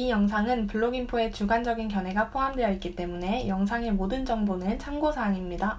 이 영상은 블록인포의 주관적인 견해가 포함되어 있기 때문에 영상의 모든 정보는 참고사항입니다.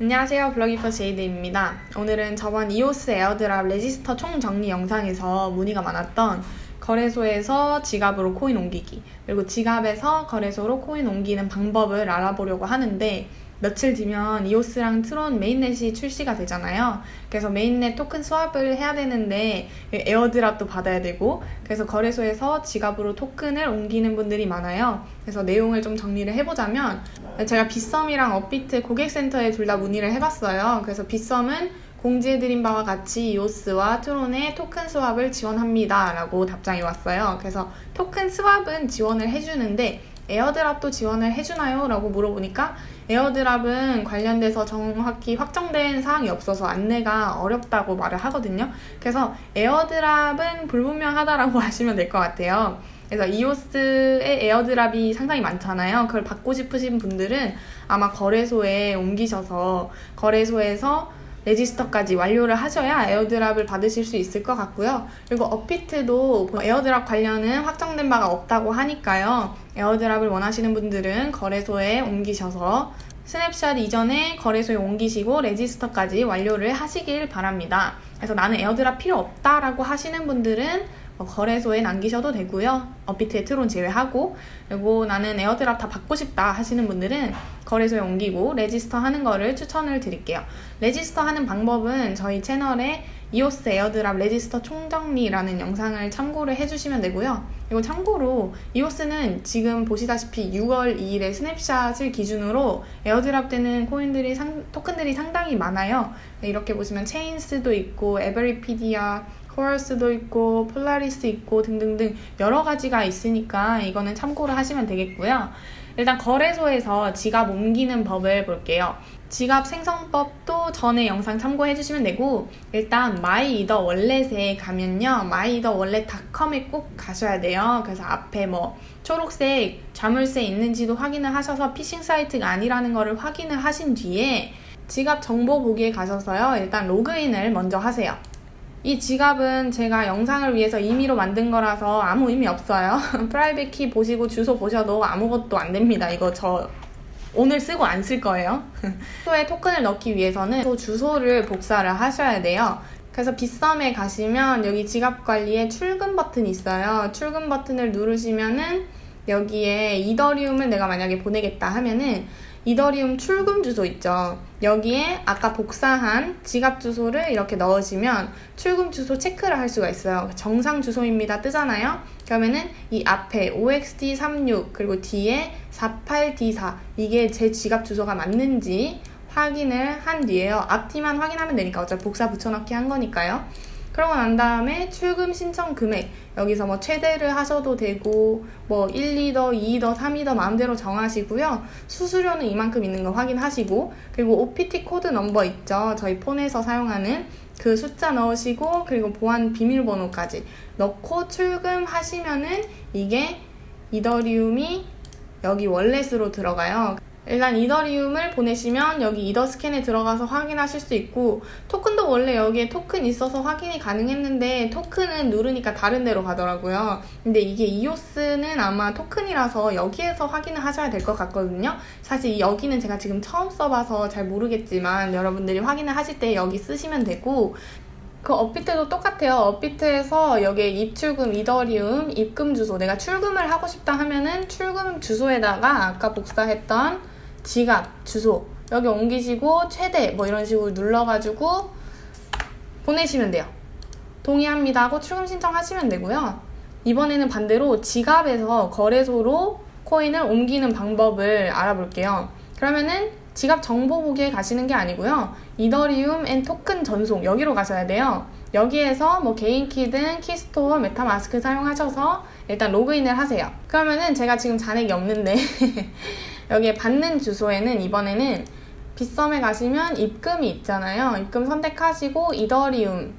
안녕하세요. 블록인포 제이드입니다. 오늘은 저번 이오스 airdrop register 총정리 영상에서 문의가 많았던 거래소에서 지갑으로 코인 옮기기 그리고 지갑에서 거래소로 코인 옮기는 방법을 알아보려고 하는데 며칠 뒤면 이오스랑 트론 mainnet이 출시가 되잖아요. 그래서 mainnet 토큰 swap을 해야 되는데 airdrop도 받아야 되고 그래서 거래소에서 지갑으로 토큰을 옮기는 분들이 많아요. 그래서 내용을 좀 정리를 해보자면 제가 빗썸이랑 업비트 고객센터에 둘 다 문의를 해봤어요. 그래서 빗썸은 공지해드린 바와 같이 이오스와 트론의 토큰 swap을 지원합니다. 라고 답장이 왔어요. 그래서 토큰 swap은 지원을 해주는데 airdrop도 지원을 해주나요? 라고 물어보니까 airdrop은 관련돼서 정확히 확정된 사항이 없어서 안내가 어렵다고 말을 하거든요. 그래서 airdrop은 불분명하다라고 하시면 될 것 같아요. 그래서 이오스의 airdrop이 상당히 많잖아요. 그걸 받고 싶으신 분들은 아마 거래소에 옮기셔서 거래소에서 register까지 완료를 하셔야 airdrop을 받으실 수 있을 것 같고요. 그리고 업비트도 airdrop 관련은 확정된 바가 없다고 하니까요. airdrop을 원하시는 분들은 거래소에 옮기셔서 스냅샷 이전에 거래소에 옮기시고 register까지 완료를 하시길 바랍니다. 그래서 나는 airdrop 필요 없다라고 하시는 분들은 뭐 거래소에 남기셔도 되고요. 업비트의 트론 제외하고 그리고 나는 airdrop 다 받고 싶다 하시는 분들은 거래소에 옮기고 register 하는 거를 추천을 드릴게요. register 하는 방법은 저희 채널에 이오스 airdrop register 총정리라는 영상을 참고를 해주시면 되고요. 이거 참고로 이오스는 지금 보시다시피 6월 2일에 snapshot을 기준으로 airdrop 되는 코인들이 상, 토큰들이 상당히 많아요. 이렇게 보시면 체인스도 있고 에버리피디아 코럴스도 있고 폴라리스 있고 등등등 여러 가지가 있으니까 이거는 참고를 하시면 되겠고요. 일단 거래소에서 지갑 옮기는 법을 볼게요. 지갑 생성법도 전에 영상 참고해 주시면 되고 일단 MyEtherWallet에 가면요 MyEtherWallet.com에 꼭 가셔야 돼요 그래서 앞에 뭐 초록색 자물쇠 있는지도 확인을 하셔서 피싱 사이트가 아니라는 거를 확인을 하신 뒤에 지갑 정보 보기에 가셔서요 일단 로그인을 먼저 하세요 이 지갑은 제가 영상을 위해서 임의로 만든 거라서 아무 의미 없어요. private key 보시고 주소 보셔도 아무것도 안 됩니다. 이거 저 오늘 쓰고 안 쓸 거예요. 주소에 토큰을 넣기 위해서는 또 주소를 복사를 하셔야 돼요. 그래서 빗썸에 가시면 여기 지갑 관리에 출금 버튼이 있어요. 출금 버튼을 누르시면은 여기에 이더리움을 내가 만약에 보내겠다 하면은 이더리움 출금 주소 있죠. 여기에 아까 복사한 지갑 주소를 이렇게 넣으시면 출금 주소 체크를 할 수가 있어요. 정상 주소입니다 뜨잖아요. 그러면은 이 앞에 OXD36 그리고 뒤에 48D4 이게 제 지갑 주소가 맞는지 확인을 한 뒤에요. 앞뒤만 확인하면 되니까 어차피 복사 붙여넣기 한 거니까요. 그러고 난 다음에 출금 신청 금액 여기서 뭐 최대를 하셔도 되고 뭐 1이더, 2이더, 3이더 마음대로 정하시고요. 수수료는 이만큼 있는 거 확인하시고 그리고 OTP 코드 넘버 있죠. 저희 폰에서 사용하는 그 숫자 넣으시고 그리고 보안 비밀번호까지 넣고 출금하시면은 이게 이더리움이 여기 월렛으로 들어가요. 일단 이더리움을 보내시면 여기 이더 스캔에 들어가서 확인하실 수 있고 토큰도 원래 여기에 토큰 있어서 확인이 가능했는데 토큰은 누르니까 다른 데로 가더라고요. 근데 이게 이오스는 아마 토큰이라서 여기에서 확인을 하셔야 될 것 같거든요. 사실 여기는 제가 지금 처음 써봐서 잘 모르겠지만 여러분들이 확인을 하실 때 여기 쓰시면 되고 그 업비트도 똑같아요. 업비트에서 여기에 입출금 이더리움 입금 주소 내가 출금을 하고 싶다 하면은 출금 주소에다가 아까 복사했던 지갑 주소 여기 옮기시고 최대 뭐 이런 식으로 눌러가지고 보내시면 돼요. 동의합니다 하고 출금 신청하시면 되고요. 이번에는 반대로 지갑에서 거래소로 코인을 옮기는 방법을 알아볼게요. 그러면은 지갑 정보 보기에 가시는 게 아니고요. 이더리움 and 토큰 전송 여기로 가셔야 돼요. 여기에서 뭐 개인 키든 keystore, MetaMask 사용하셔서 일단 로그인을 하세요. 그러면은 제가 지금 잔액이 없는데 여기에 받는 주소에는 이번에는 빗썸에 가시면 입금이 있잖아요. 입금 선택하시고 이더리움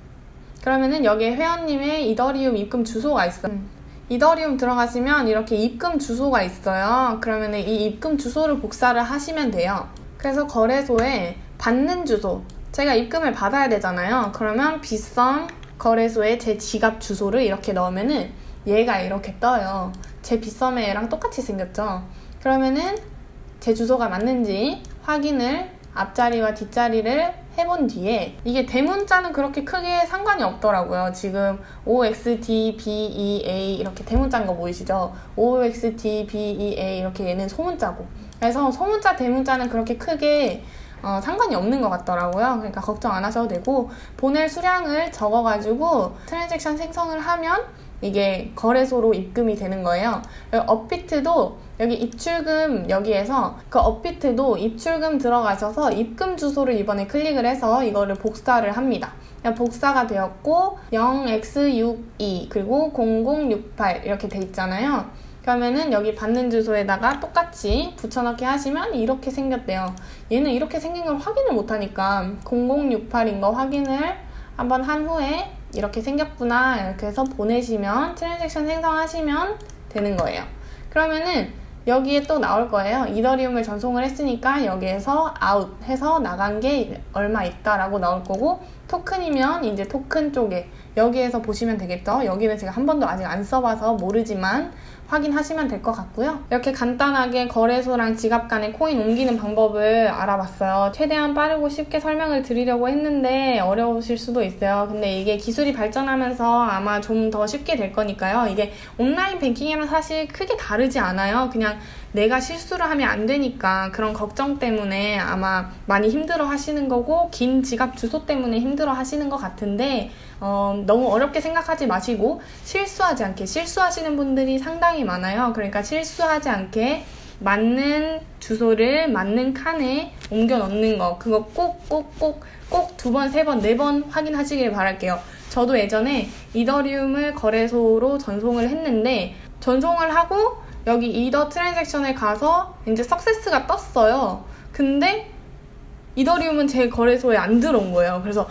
그러면은 여기에 회원님의 이더리움 입금 주소가 있어요. 음. 이더리움 들어가시면 이렇게 입금 주소가 있어요. 그러면 이 입금 주소를 복사를 하시면 돼요. 그래서 거래소에 받는 주소 제가 입금을 받아야 되잖아요. 그러면 빗썸 거래소에 제 지갑 주소를 이렇게 넣으면은 얘가 이렇게 떠요. 제 빗썸의 얘랑 똑같이 생겼죠. 그러면은 제 주소가 맞는지 확인을 앞자리와 뒷자리를 해본 뒤에 이게 대문자는 그렇게 크게 상관이 없더라고요. 지금 OXDBEA 이렇게 대문자인 거 보이시죠? OXDBEA 이렇게 얘는 소문자고 그래서 소문자 대문자는 그렇게 크게 어, 상관이 없는 것 같더라고요. 그러니까 걱정 안 하셔도 되고 보낼 수량을 적어가지고 트랜잭션 생성을 하면 이게 거래소로 입금이 되는 거예요. 업비트도 여기 입출금 여기에서 그 업비트도 입출금 들어가셔서 입금 주소를 이번에 클릭을 해서 이거를 복사를 합니다. 복사가 되었고 0x62 그리고 0068 이렇게 돼 있잖아요. 그러면은 여기 받는 주소에다가 똑같이 붙여넣기 하시면 이렇게 생겼대요. 얘는 이렇게 생긴 걸 확인을 못하니까 0068인 거 확인을 한번 한 후에 이렇게 생겼구나 이렇게 해서 보내시면 transaction 생성하시면 되는 거예요. 그러면은 여기에 또 나올 거예요. 이더리움을 전송을 했으니까 여기에서 아웃 해서 나간 게 얼마 있다라고 나올 거고 토큰이면 이제 토큰 쪽에 여기에서 보시면 되겠죠. 여기는 제가 한 번도 아직 안 써봐서 모르지만 확인하시면 될 것 같고요. 이렇게 간단하게 거래소랑 지갑 간에 코인 옮기는 방법을 알아봤어요. 최대한 빠르고 쉽게 설명을 드리려고 했는데 어려우실 수도 있어요. 근데 이게 기술이 발전하면서 아마 좀 더 쉽게 될 거니까요. 이게 온라인 뱅킹이랑 사실 크게 다르지 않아요. 그냥 내가 실수를 하면 안 되니까 그런 걱정 때문에 아마 많이 힘들어 하시는 거고 긴 지갑 주소 때문에 힘들어 하시는 것 같은데 어, 너무 어렵게 생각하지 마시고 실수하지 않게 실수하시는 분들이 상당히 많아요. 그러니까 실수하지 않게 맞는 주소를 맞는 칸에 옮겨 넣는 거 그거 꼭 꼭 꼭 꼭 두 번, 세 번, 네 번 확인하시길 바랄게요. 저도 예전에 이더리움을 거래소로 전송을 했는데 전송을 하고 여기 이더 transaction에 가서 이제 success가 떴어요. 근데 이더리움은 제 거래소에 안 들어온 거예요. 그래서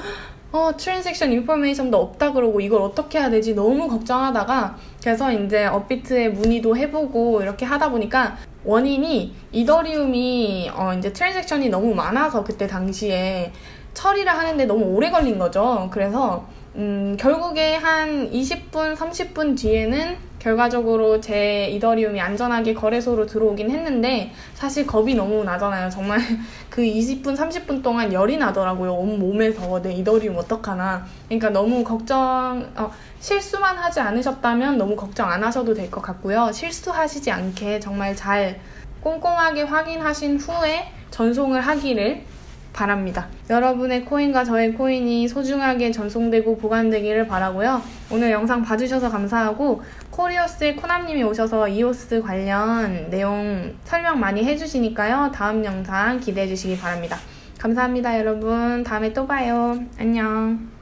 어, transaction information도 없다 그러고 이걸 어떻게 해야 되지 너무 걱정하다가 그래서 이제 업비트에 문의도 해보고 이렇게 하다 보니까 원인이 이더리움이 어, 이제 transaction이 너무 많아서 그때 당시에 처리를 하는데 너무 오래 걸린 거죠. 그래서 음, 결국에 한 20분, 30분 뒤에는 결과적으로 제 이더리움이 안전하게 거래소로 들어오긴 했는데 사실 겁이 너무 나잖아요. 정말 그 20분, 30분 동안 열이 나더라고요. 온몸에서 내 이더리움 어떡하나. 그러니까 너무 걱정, 어, 실수만 하지 않으셨다면 너무 걱정 안 하셔도 될 것 같고요. 실수하시지 않게 정말 잘 꼼꼼하게 확인하신 후에 전송을 하기를 바랍니다. 여러분의 코인과 저의 코인이 소중하게 전송되고 보관되기를 바라고요. 오늘 영상 봐주셔서 감사하고 코리오스의 코남님이 오셔서 이오스 관련 내용 설명 많이 해주시니까요. 다음 영상 기대해 주시기 바랍니다. 감사합니다, 여러분. 다음에 또 봐요. 안녕.